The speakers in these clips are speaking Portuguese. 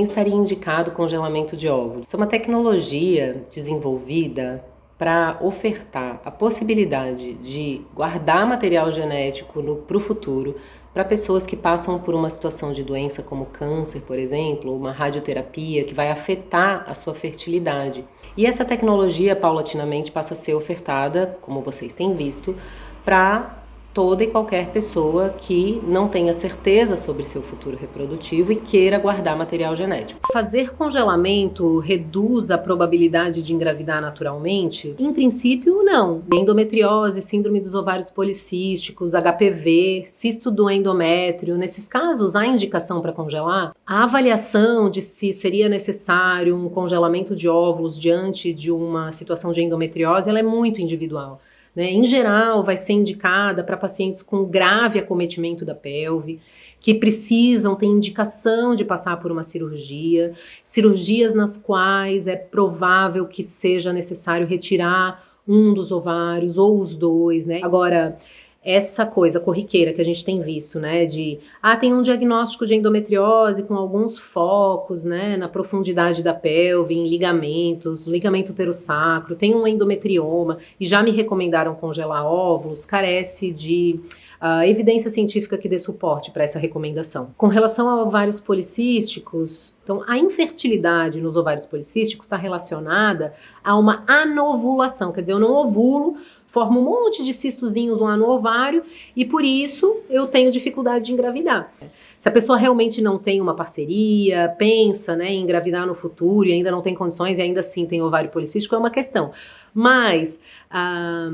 quem estaria indicado congelamento de óvulos? Isso é uma tecnologia desenvolvida para ofertar a possibilidade de guardar material genético para o futuro para pessoas que passam por uma situação de doença como câncer, por exemplo, ou uma radioterapia que vai afetar a sua fertilidade. E essa tecnologia paulatinamente passa a ser ofertada, como vocês têm visto, para toda e qualquer pessoa que não tenha certeza sobre seu futuro reprodutivo e queira guardar material genético. Fazer congelamento reduz a probabilidade de engravidar naturalmente? Em princípio, não. Endometriose, síndrome dos ovários policísticos, HPV, cisto do endométrio, nesses casos há indicação para congelar? A avaliação de se seria necessário um congelamento de óvulos diante de uma situação de endometriose, ela é muito individual. Né? Em geral, vai ser indicada para pacientes com grave acometimento da pelve, que precisam, ter indicação de passar por uma cirurgia, cirurgias nas quais é provável que seja necessário retirar um dos ovários ou os dois, né? Agora, essa coisa corriqueira que a gente tem visto, né, de, ah, tem um diagnóstico de endometriose com alguns focos, né, na profundidade da pelve, em ligamentos, ligamento terossacro, tem um endometrioma, e já me recomendaram congelar óvulos, carece de uh, evidência científica que dê suporte para essa recomendação. Com relação a ovários policísticos, então a infertilidade nos ovários policísticos está relacionada a uma anovulação, quer dizer, eu não ovulo forma um monte de cistozinhos lá no ovário e por isso eu tenho dificuldade de engravidar. Se a pessoa realmente não tem uma parceria, pensa né, em engravidar no futuro e ainda não tem condições e ainda assim tem ovário policístico, é uma questão. Mas... Ah,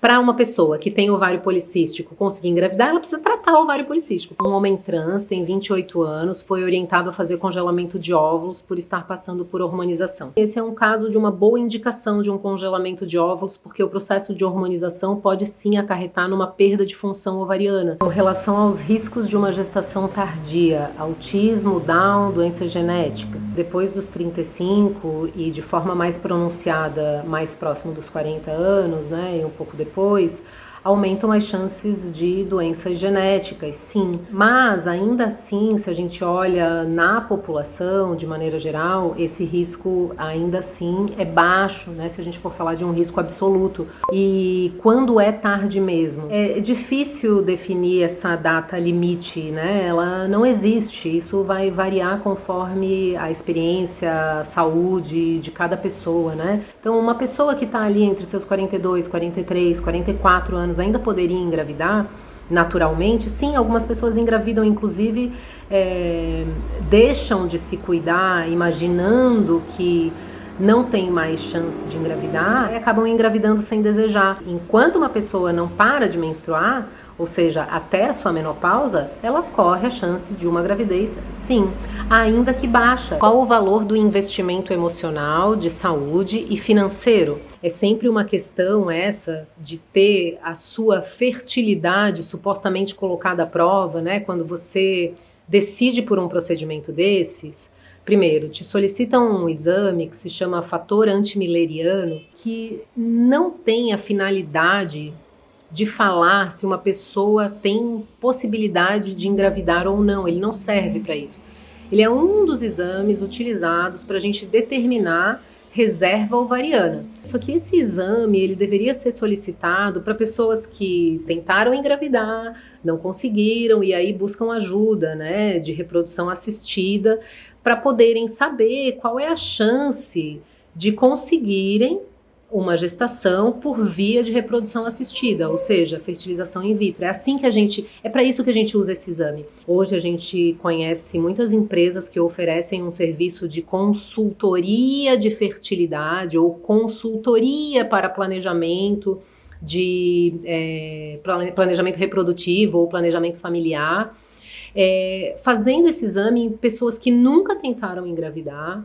para uma pessoa que tem ovário policístico conseguir engravidar, ela precisa tratar o ovário policístico. Um homem trans, tem 28 anos, foi orientado a fazer congelamento de óvulos por estar passando por hormonização. Esse é um caso de uma boa indicação de um congelamento de óvulos, porque o processo de hormonização pode sim acarretar numa perda de função ovariana. Com relação aos riscos de uma gestação tardia, autismo, Down, doenças genéticas, depois dos 35 e de forma mais pronunciada, mais próximo dos 40 anos, né, e um pouco depois, depois, aumentam as chances de doenças genéticas, sim. Mas ainda assim, se a gente olha na população de maneira geral, esse risco ainda assim é baixo, né? Se a gente for falar de um risco absoluto. E quando é tarde mesmo? É difícil definir essa data limite, né? Ela não existe. Isso vai variar conforme a experiência, a saúde de cada pessoa, né? Então, uma pessoa que está ali entre seus 42, 43, 44 anos anos ainda poderia engravidar naturalmente, sim, algumas pessoas engravidam, inclusive é, deixam de se cuidar, imaginando que não tem mais chance de engravidar e acabam engravidando sem desejar. Enquanto uma pessoa não para de menstruar, ou seja, até a sua menopausa, ela corre a chance de uma gravidez, sim, ainda que baixa. Qual o valor do investimento emocional, de saúde e financeiro? É sempre uma questão essa de ter a sua fertilidade supostamente colocada à prova, né? Quando você decide por um procedimento desses, Primeiro, te solicitam um exame que se chama fator antimileriano, que não tem a finalidade de falar se uma pessoa tem possibilidade de engravidar ou não. Ele não serve para isso. Ele é um dos exames utilizados para a gente determinar reserva ovariana. Só que esse exame ele deveria ser solicitado para pessoas que tentaram engravidar, não conseguiram e aí buscam ajuda, né, de reprodução assistida para poderem saber qual é a chance de conseguirem uma gestação por via de reprodução assistida, ou seja, fertilização in vitro. É assim que a gente, é para isso que a gente usa esse exame. Hoje a gente conhece muitas empresas que oferecem um serviço de consultoria de fertilidade ou consultoria para planejamento de é, planejamento reprodutivo ou planejamento familiar. É, fazendo esse exame em pessoas que nunca tentaram engravidar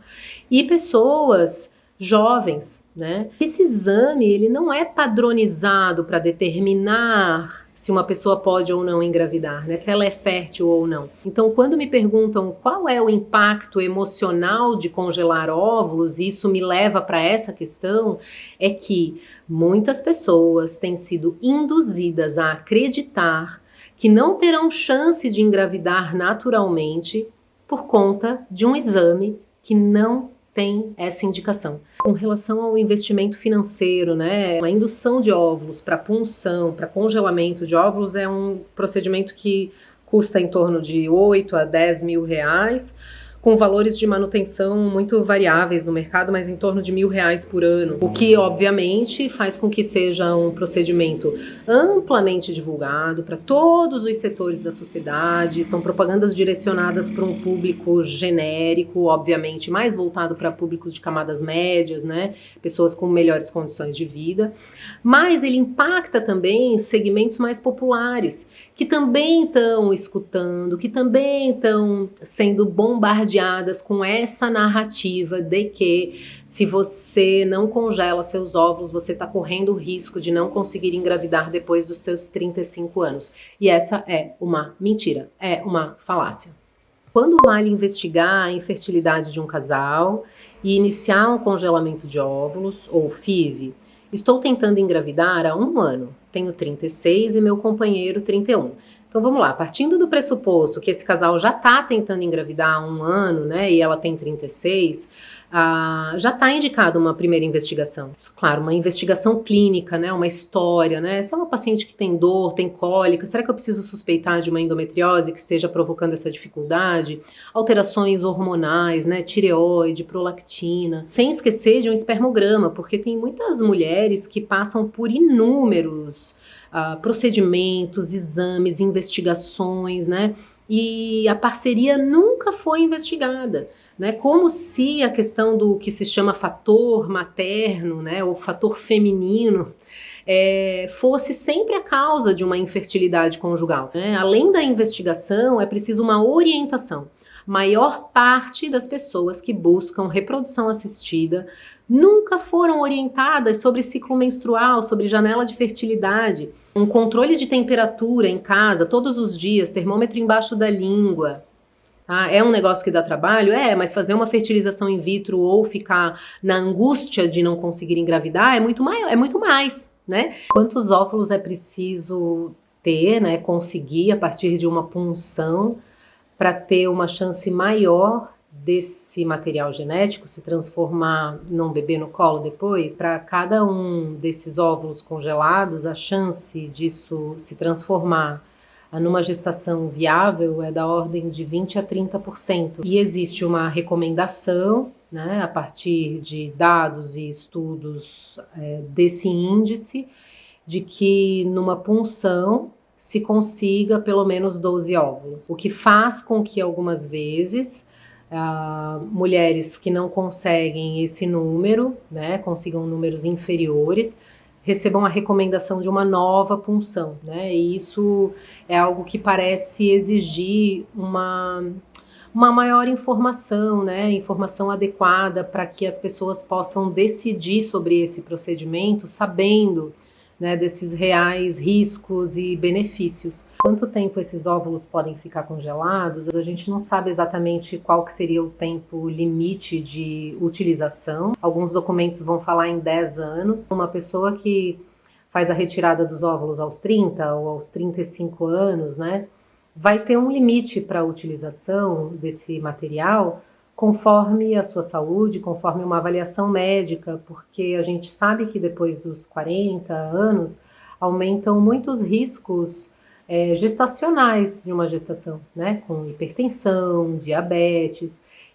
e pessoas jovens, né? Esse exame ele não é padronizado para determinar se uma pessoa pode ou não engravidar, né? Se ela é fértil ou não. Então, quando me perguntam qual é o impacto emocional de congelar óvulos, isso me leva para essa questão, é que muitas pessoas têm sido induzidas a acreditar que não terão chance de engravidar naturalmente por conta de um exame que não tem essa indicação. Com relação ao investimento financeiro, né, a indução de óvulos para punção, para congelamento de óvulos é um procedimento que custa em torno de 8 a 10 mil reais com valores de manutenção muito variáveis no mercado, mas em torno de mil reais por ano, o que obviamente faz com que seja um procedimento amplamente divulgado para todos os setores da sociedade, são propagandas direcionadas para um público genérico, obviamente mais voltado para públicos de camadas médias, né, pessoas com melhores condições de vida, mas ele impacta também segmentos mais populares, que também estão escutando, que também estão sendo bombardeados com essa narrativa de que se você não congela seus óvulos, você está correndo o risco de não conseguir engravidar depois dos seus 35 anos. E essa é uma mentira, é uma falácia. Quando vale investigar a infertilidade de um casal e iniciar um congelamento de óvulos, ou FIV, estou tentando engravidar há um ano, tenho 36 e meu companheiro 31. Então vamos lá, partindo do pressuposto que esse casal já está tentando engravidar há um ano, né, e ela tem 36, ah, já está indicada uma primeira investigação. Claro, uma investigação clínica, né, uma história, né, se é uma paciente que tem dor, tem cólica, será que eu preciso suspeitar de uma endometriose que esteja provocando essa dificuldade? Alterações hormonais, né, tireoide, prolactina, sem esquecer de um espermograma, porque tem muitas mulheres que passam por inúmeros procedimentos, exames, investigações, né? E a parceria nunca foi investigada, né? Como se a questão do que se chama fator materno, né, ou fator feminino, é, fosse sempre a causa de uma infertilidade conjugal. Né? Além da investigação, é preciso uma orientação. Maior parte das pessoas que buscam reprodução assistida nunca foram orientadas sobre ciclo menstrual, sobre janela de fertilidade um controle de temperatura em casa todos os dias, termômetro embaixo da língua. Ah, é um negócio que dá trabalho? É, mas fazer uma fertilização in vitro ou ficar na angústia de não conseguir engravidar é muito, maior, é muito mais, né? Quantos óvulos é preciso ter, né, conseguir a partir de uma punção para ter uma chance maior desse material genético se transformar num bebê no colo depois, para cada um desses óvulos congelados, a chance disso se transformar numa gestação viável é da ordem de 20 a 30%. E existe uma recomendação, né, a partir de dados e estudos é, desse índice, de que numa punção se consiga pelo menos 12 óvulos, o que faz com que algumas vezes Uh, mulheres que não conseguem esse número, né, consigam números inferiores, recebam a recomendação de uma nova punção, né, e isso é algo que parece exigir uma, uma maior informação, né, informação adequada para que as pessoas possam decidir sobre esse procedimento sabendo né, desses reais riscos e benefícios. Quanto tempo esses óvulos podem ficar congelados? A gente não sabe exatamente qual que seria o tempo limite de utilização. Alguns documentos vão falar em 10 anos. Uma pessoa que faz a retirada dos óvulos aos 30 ou aos 35 anos, né, vai ter um limite para a utilização desse material conforme a sua saúde, conforme uma avaliação médica, porque a gente sabe que depois dos 40 anos aumentam muitos riscos é, gestacionais de uma gestação, né? Com hipertensão, diabetes.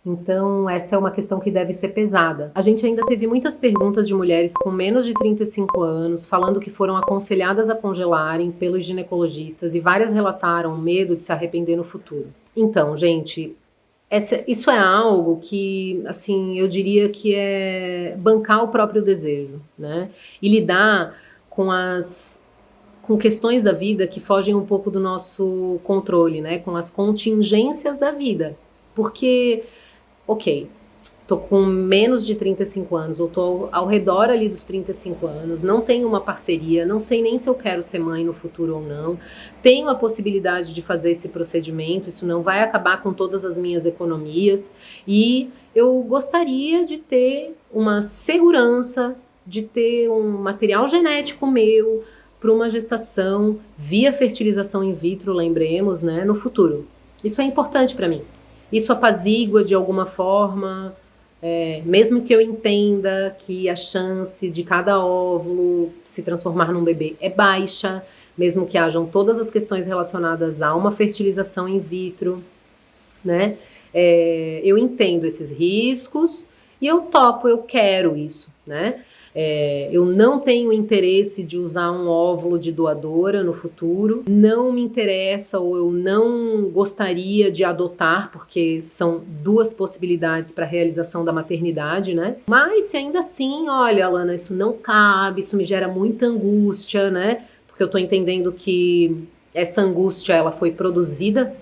Então, essa é uma questão que deve ser pesada. A gente ainda teve muitas perguntas de mulheres com menos de 35 anos, falando que foram aconselhadas a congelarem pelos ginecologistas e várias relataram medo de se arrepender no futuro. Então, gente, essa, isso é algo que, assim, eu diria que é bancar o próprio desejo, né? E lidar com as com questões da vida que fogem um pouco do nosso controle, né? Com as contingências da vida. Porque, ok, tô com menos de 35 anos, ou tô ao redor ali dos 35 anos, não tenho uma parceria, não sei nem se eu quero ser mãe no futuro ou não, tenho a possibilidade de fazer esse procedimento, isso não vai acabar com todas as minhas economias, e eu gostaria de ter uma segurança, de ter um material genético meu para uma gestação via fertilização in vitro, lembremos, né, no futuro. Isso é importante para mim. Isso apazigua de alguma forma, é, mesmo que eu entenda que a chance de cada óvulo se transformar num bebê é baixa, mesmo que hajam todas as questões relacionadas a uma fertilização in vitro, né? É, eu entendo esses riscos e eu topo, eu quero isso, né? É, eu não tenho interesse de usar um óvulo de doadora no futuro, não me interessa ou eu não gostaria de adotar, porque são duas possibilidades para a realização da maternidade, né? Mas se ainda assim, olha, Alana, isso não cabe, isso me gera muita angústia, né? Porque eu estou entendendo que essa angústia ela foi produzida,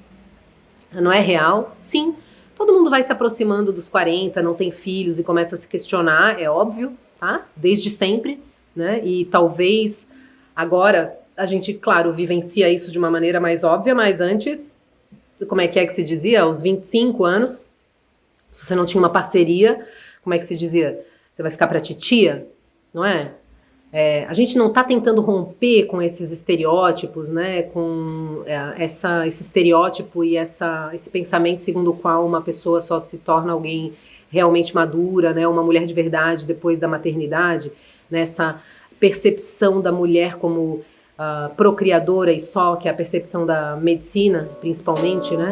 não é real. Sim, todo mundo vai se aproximando dos 40, não tem filhos e começa a se questionar, é óbvio, tá? Desde sempre, né? E talvez agora a gente, claro, vivencia isso de uma maneira mais óbvia, mas antes, como é que é que se dizia? Aos 25 anos, se você não tinha uma parceria, como é que se dizia? Você vai ficar pra titia, não é? É, a gente não está tentando romper com esses estereótipos, né, com é, essa, esse estereótipo e essa, esse pensamento segundo o qual uma pessoa só se torna alguém realmente madura, né, uma mulher de verdade depois da maternidade, nessa né, percepção da mulher como uh, procriadora e só, que é a percepção da medicina, principalmente, né?